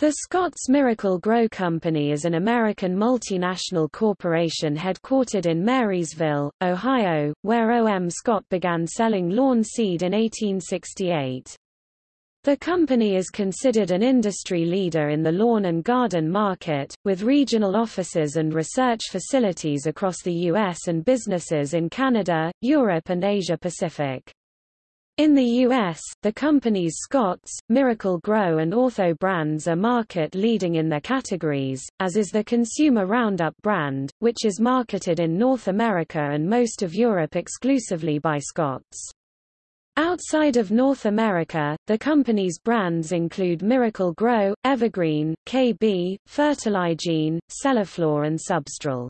The Scott's Miracle-Gro Company is an American multinational corporation headquartered in Marysville, Ohio, where O.M. Scott began selling lawn seed in 1868. The company is considered an industry leader in the lawn and garden market, with regional offices and research facilities across the U.S. and businesses in Canada, Europe and Asia Pacific. In the U.S., the company's Scotts, Miracle-Gro and Ortho brands are market-leading in their categories, as is the Consumer Roundup brand, which is marketed in North America and most of Europe exclusively by Scotts. Outside of North America, the company's brands include Miracle-Gro, Evergreen, KB, Fertiligene, Cellaflor and Substral.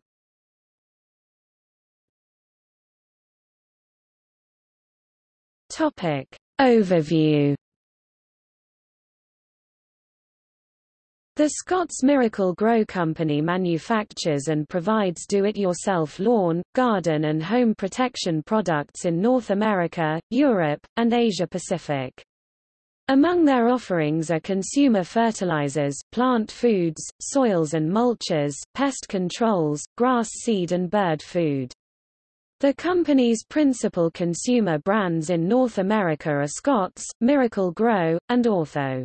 Topic. Overview The Scotts Miracle-Gro Company manufactures and provides do-it-yourself lawn, garden and home protection products in North America, Europe, and Asia-Pacific. Among their offerings are consumer fertilizers, plant foods, soils and mulches, pest controls, grass seed and bird food. The company's principal consumer brands in North America are Scotts, Miracle-Gro, and Ortho.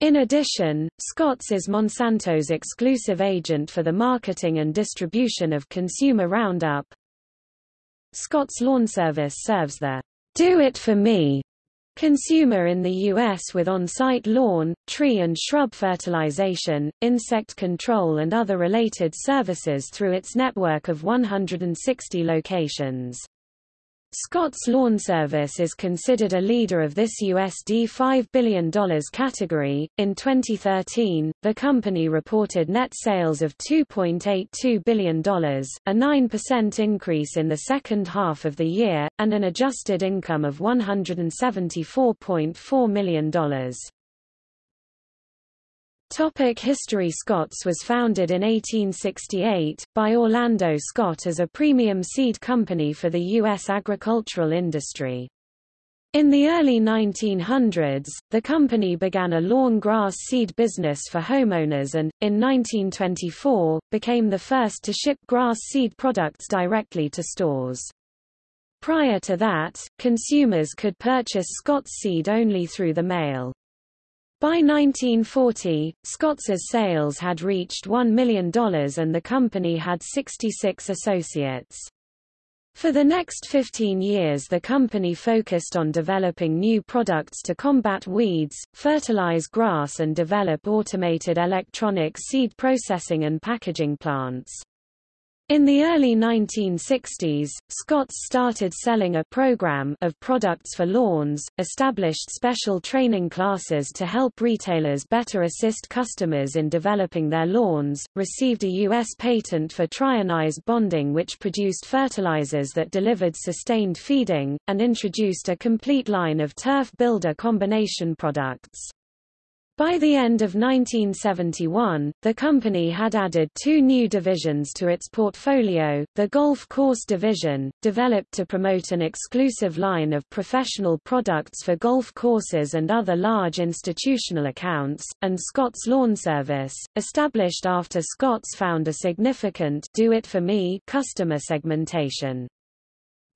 In addition, Scotts is Monsanto's exclusive agent for the marketing and distribution of Consumer Roundup. Scotts Lawn Service serves the Do It For Me consumer in the U.S. with on-site lawn, tree and shrub fertilization, insect control and other related services through its network of 160 locations. Scotts Lawn Service is considered a leader of this USD $5 billion category. In 2013, the company reported net sales of $2.82 billion, a 9% increase in the second half of the year, and an adjusted income of $174.4 million. Topic History Scotts was founded in 1868, by Orlando Scott as a premium seed company for the U.S. agricultural industry. In the early 1900s, the company began a lawn grass seed business for homeowners and, in 1924, became the first to ship grass seed products directly to stores. Prior to that, consumers could purchase Scotts seed only through the mail. By 1940, Scotts's sales had reached $1 million and the company had 66 associates. For the next 15 years the company focused on developing new products to combat weeds, fertilize grass and develop automated electronic seed processing and packaging plants. In the early 1960s, Scotts started selling a program of products for lawns, established special training classes to help retailers better assist customers in developing their lawns, received a U.S. patent for Trionize bonding which produced fertilizers that delivered sustained feeding, and introduced a complete line of turf builder combination products. By the end of 1971, the company had added two new divisions to its portfolio, the Golf Course Division, developed to promote an exclusive line of professional products for golf courses and other large institutional accounts, and Scotts Lawn Service, established after Scotts found a significant do-it-for-me customer segmentation.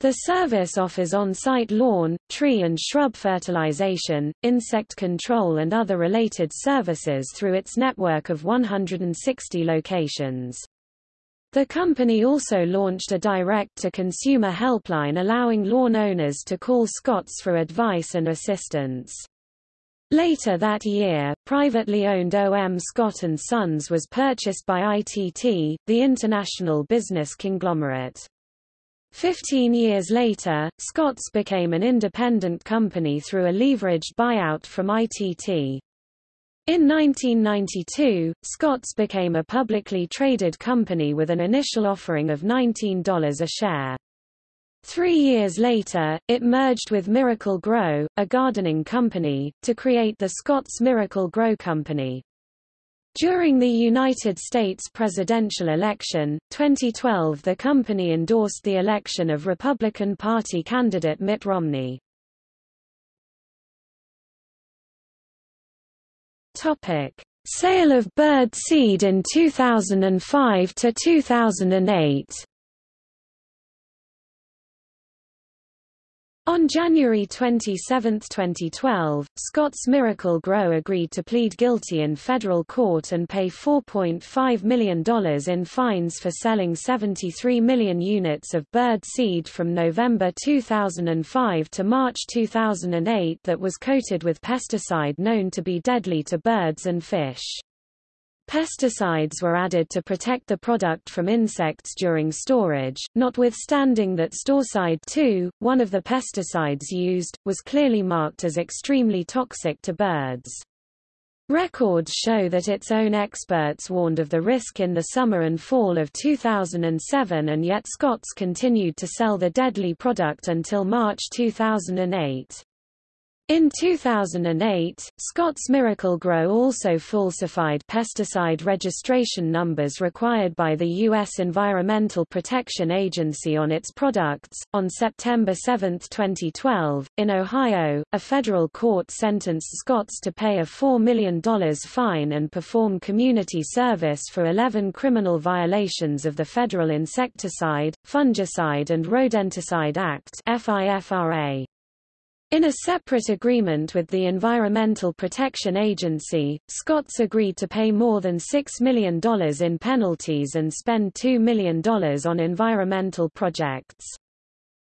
The service offers on-site lawn, tree and shrub fertilization, insect control and other related services through its network of 160 locations. The company also launched a direct-to-consumer helpline allowing lawn owners to call Scotts for advice and assistance. Later that year, privately owned O.M. Scott & Sons was purchased by ITT, the international business conglomerate. Fifteen years later, Scotts became an independent company through a leveraged buyout from ITT. In 1992, Scotts became a publicly traded company with an initial offering of $19 a share. Three years later, it merged with Miracle-Gro, a gardening company, to create the Scotts Miracle-Gro Company. During the United States presidential election, 2012 the company endorsed the election of Republican Party candidate Mitt Romney. Topic. Sale of bird seed in 2005 to 2008 On January 27, 2012, Scott's Miracle-Gro agreed to plead guilty in federal court and pay $4.5 million in fines for selling 73 million units of bird seed from November 2005 to March 2008 that was coated with pesticide known to be deadly to birds and fish. Pesticides were added to protect the product from insects during storage, notwithstanding that Storcide 2, one of the pesticides used, was clearly marked as extremely toxic to birds. Records show that its own experts warned of the risk in the summer and fall of 2007 and yet Scotts continued to sell the deadly product until March 2008. In 2008, Scott's Miracle-Gro also falsified pesticide registration numbers required by the U.S. Environmental Protection Agency on its products. On September 7, 2012, in Ohio, a federal court sentenced Scotts to pay a $4 million fine and perform community service for 11 criminal violations of the Federal Insecticide, Fungicide and Rodenticide Act (FIFRA). In a separate agreement with the Environmental Protection Agency, Scotts agreed to pay more than $6 million in penalties and spend $2 million on environmental projects.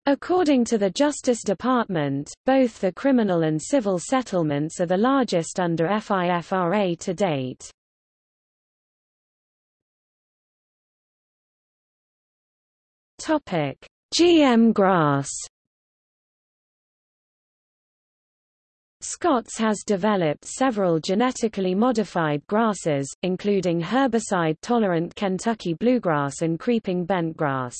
According to the Justice Department, both the criminal and civil settlements are the largest under FIFRA to date. GM grass Scotts has developed several genetically modified grasses, including herbicide-tolerant Kentucky bluegrass and creeping bentgrass.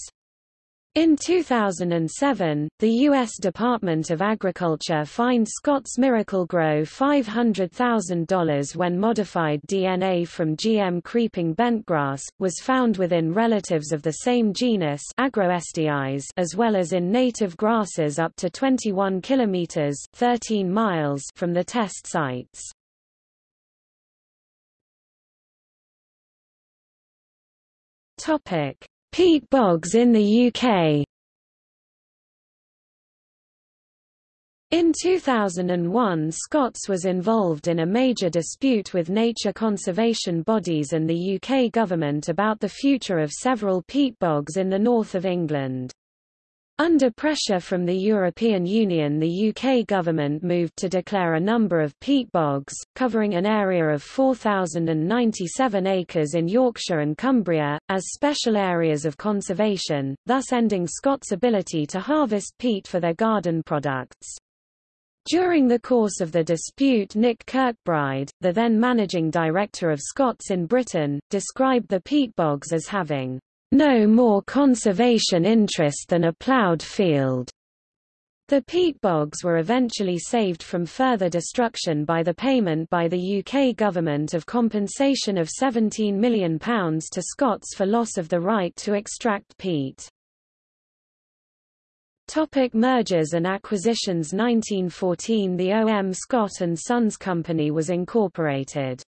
In 2007, the U.S. Department of Agriculture fined Scott's Miracle-Gro $500,000 when modified DNA from GM creeping bentgrass, was found within relatives of the same genus Agrostis as well as in native grasses up to 21 kilometers 13 miles from the test sites. Topic: Peat bogs in the UK In 2001 Scotts was involved in a major dispute with nature conservation bodies and the UK government about the future of several peat bogs in the north of England. Under pressure from the European Union the UK government moved to declare a number of peat bogs, covering an area of 4,097 acres in Yorkshire and Cumbria, as special areas of conservation, thus ending Scott's ability to harvest peat for their garden products. During the course of the dispute Nick Kirkbride, the then managing director of Scotts in Britain, described the peat bogs as having no more conservation interest than a ploughed field. The peat bogs were eventually saved from further destruction by the payment by the UK government of compensation of £17 million to Scotts for loss of the right to extract peat. Topic mergers and acquisitions 1914 The O.M. Scott & Sons Company was incorporated.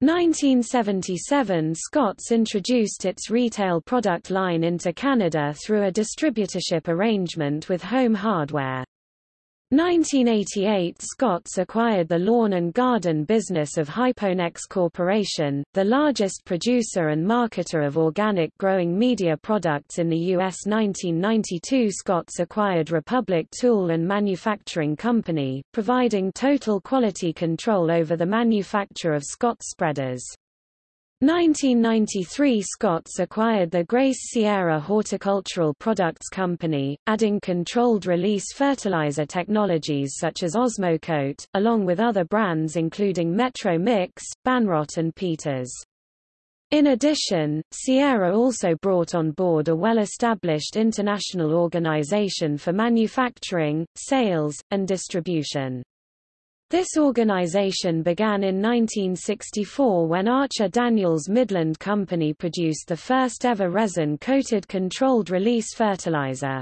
1977 Scotts introduced its retail product line into Canada through a distributorship arrangement with Home Hardware. 1988 Scotts acquired the lawn and garden business of Hyponex Corporation, the largest producer and marketer of organic growing media products in the U.S. 1992 Scotts acquired Republic Tool and Manufacturing Company, providing total quality control over the manufacture of Scotts spreaders. 1993 Scotts acquired the Grace Sierra Horticultural Products Company, adding controlled-release fertilizer technologies such as Osmocote, along with other brands including Metro Mix, Banrot and Peters. In addition, Sierra also brought on board a well-established international organization for manufacturing, sales, and distribution. This organization began in 1964 when Archer Daniels Midland Company produced the first ever resin-coated controlled-release fertilizer.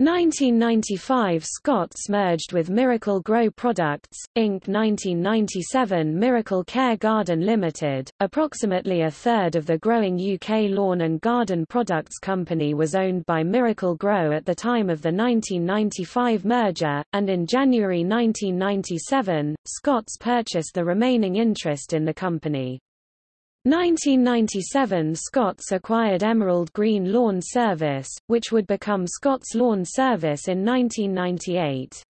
1995 Scotts merged with Miracle-Gro Products, Inc. 1997 Miracle Care Garden Limited, approximately a third of the growing UK lawn and garden products company was owned by Miracle-Gro at the time of the 1995 merger, and in January 1997, Scotts purchased the remaining interest in the company. 1997 Scotts acquired Emerald Green Lawn Service, which would become Scotts Lawn Service in 1998.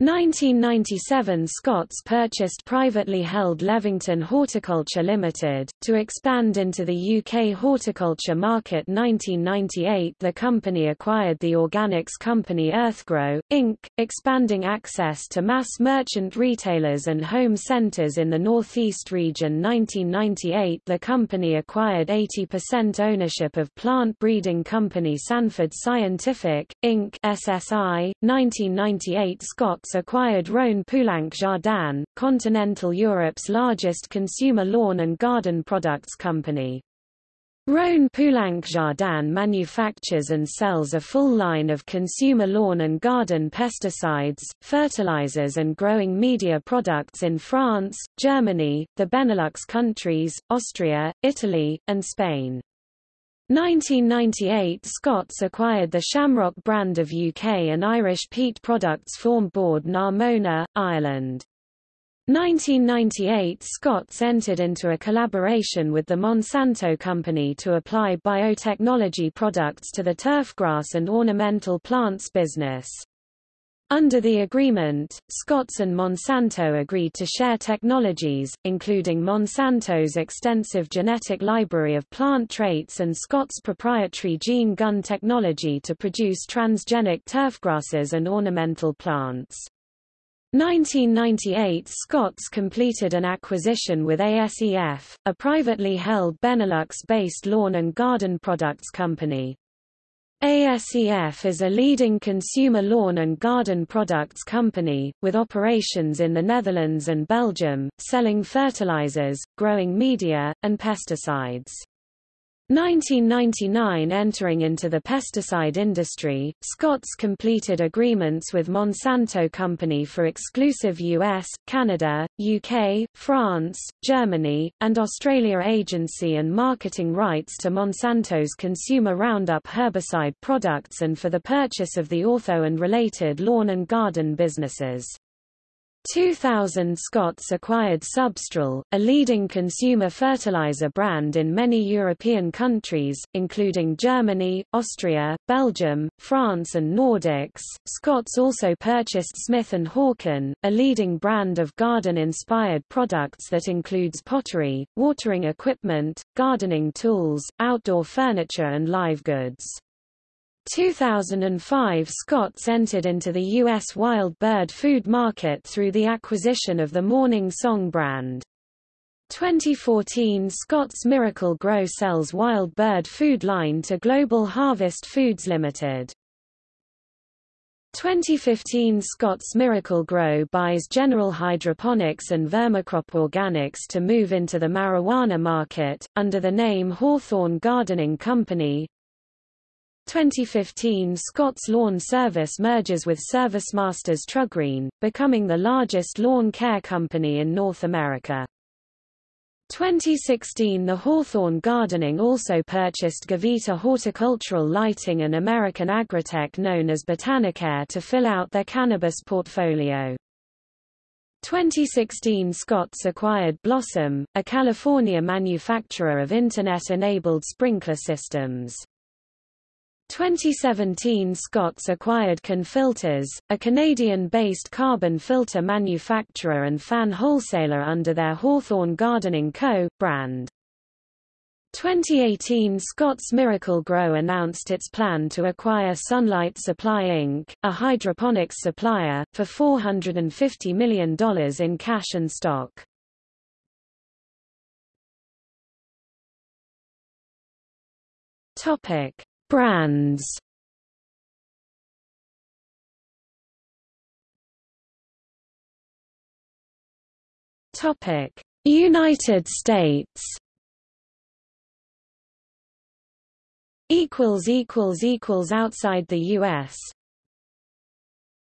1997 Scotts purchased privately held Levington Horticulture Limited, to expand into the UK horticulture market 1998 the company acquired the organics company Earthgro, Inc., expanding access to mass merchant retailers and home centres in the northeast region 1998 the company acquired 80% ownership of plant breeding company Sanford Scientific, Inc. SSI, 1998 Acquired Rhone Poulenc Jardin, continental Europe's largest consumer lawn and garden products company. Rhone Poulenc Jardin manufactures and sells a full line of consumer lawn and garden pesticides, fertilizers and growing media products in France, Germany, the Benelux countries, Austria, Italy, and Spain. 1998 Scotts acquired the Shamrock brand of UK and Irish peat products form Bord na Móna, Ireland. 1998 Scotts entered into a collaboration with the Monsanto Company to apply biotechnology products to the turfgrass and ornamental plants business. Under the agreement, Scotts and Monsanto agreed to share technologies, including Monsanto's extensive genetic library of plant traits and Scotts' proprietary gene gun technology to produce transgenic turfgrasses and ornamental plants. 1998 Scotts completed an acquisition with ASEF, a privately held Benelux-based lawn and garden products company. ASEF is a leading consumer lawn and garden products company, with operations in the Netherlands and Belgium, selling fertilizers, growing media, and pesticides. 1999 Entering into the pesticide industry, Scotts completed agreements with Monsanto Company for exclusive US, Canada, UK, France, Germany, and Australia agency and marketing rights to Monsanto's consumer Roundup herbicide products and for the purchase of the ortho and related lawn and garden businesses. 2000 Scotts acquired Substral, a leading consumer fertilizer brand in many European countries, including Germany, Austria, Belgium, France and Nordics. Scotts also purchased Smith & Hawken, a leading brand of garden-inspired products that includes pottery, watering equipment, gardening tools, outdoor furniture and live goods. 2005 Scotts entered into the U.S. wild bird food market through the acquisition of the Morning Song brand. 2014 Scotts Miracle-Gro sells wild bird food line to Global Harvest Foods Limited. 2015 Scotts Miracle-Gro buys General Hydroponics and Vermicrop Organics to move into the marijuana market, under the name Hawthorne Gardening Company. 2015 Scotts Lawn Service merges with ServiceMasters Trugreen, becoming the largest lawn care company in North America. 2016 The Hawthorne Gardening also purchased Gavita Horticultural Lighting and American Agritech known as Botanicare to fill out their cannabis portfolio. 2016 Scotts acquired Blossom, a California manufacturer of Internet-enabled sprinkler systems. 2017 Scotts acquired CanFilters, a Canadian-based carbon filter manufacturer and fan wholesaler under their Hawthorne Gardening Co. brand. 2018 Scotts Miracle-Gro announced its plan to acquire Sunlight Supply Inc., a hydroponics supplier, for $450 million in cash and stock. Topic. Brands Topic: United States. Equals equals equals outside the U.S.